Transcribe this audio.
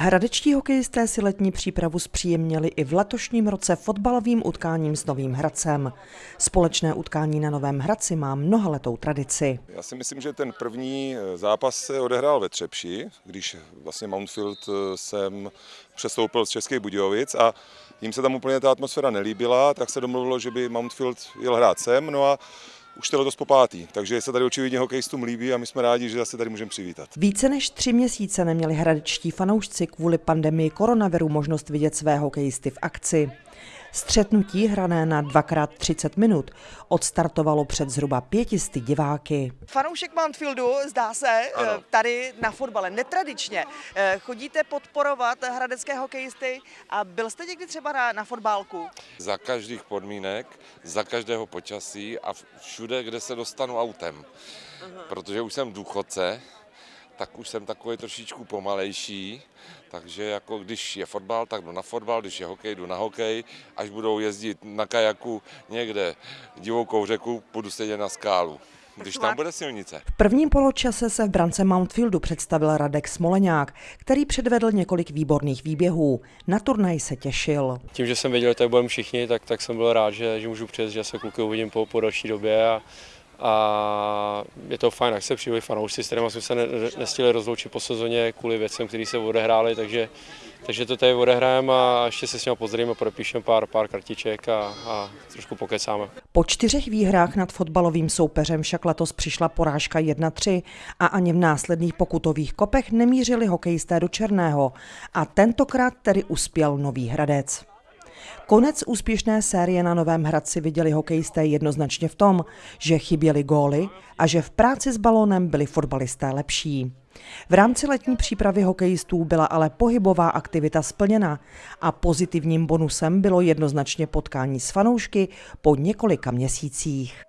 Hradečtí hokejisté si letní přípravu zpříjemnili i v letošním roce fotbalovým utkáním s Novým Hradcem. Společné utkání na Novém Hradci má mnohaletou tradici. Já si myslím, že ten první eh, zápas se odehrál ve Třepši, když vlastně Mountfield eh, jsem přestoupil z Českých Budějovic a jim se tam úplně ta atmosféra nelíbila, tak se domluvilo, že by Mountfield jel hrát sem, no a už to letos po pátý, takže se tady očividně hokejistům líbí a my jsme rádi, že zase tady můžeme přivítat. Více než tři měsíce neměli hradečtí fanoušci kvůli pandemii koronaviru možnost vidět své hokejisty v akci. Střetnutí hrané na 2x30 minut odstartovalo před zhruba pětisty diváky. Fanoušek Mountfieldu, zdá se, Ano. eh, tady na fotbale netradičně. Eh, Chodíte podporovat hradecké hokejisty a byl jste někdy třeba na, na fotbálku? za každých podmínek, za každého počasí a všude, kde se dostanu autem. Protože už jsem důchodce, tak už jsem takový trošičku pomalejší, takže jako když je fotbal, tak jdu na fotbal, když je hokej, jdu na hokej, až budou jezdit na kajaku někde divokou řeku, budu sedět na skálu, když tam bude silnice. V prvním poločase se v brance Mountfieldu představil Radek Smoleňák, který předvedl několik výborných výběhů. Na turnaj se těšil. Tím, že jsem věděl, že tady budeme všichni, tak, tak jsem byl rád, že, že můžu přijet, že se kluky uvidím po, po další době a, a je to fajn, jak se přijeli fanoušci, s kterými jsme se ne, nestihli rozloučit po sezóně kvůli věcem, které se odehrály, takže, takže to tady odehrajeme a ještě se s ním pozdravíme, podepíšeme pár, pár kartiček a, a trošku pokecáme. Po čtyřech výhrách nad fotbalovým soupeřem však letos přišla porážka 1-3 a ani v následných pokutových kopech nemířili hokejisté do Černého a tentokrát tedy uspěl Nový Hradec. Konec úspěšné série na Novém Hradci viděli hokejisté jednoznačně v tom, že chyběly góly a že v práci s balónem byli fotbalisté lepší. V rámci letní přípravy hokejistů byla ale pohybová aktivita splněna a pozitivním bonusem bylo jednoznačně potkání s fanoušky po několika měsících.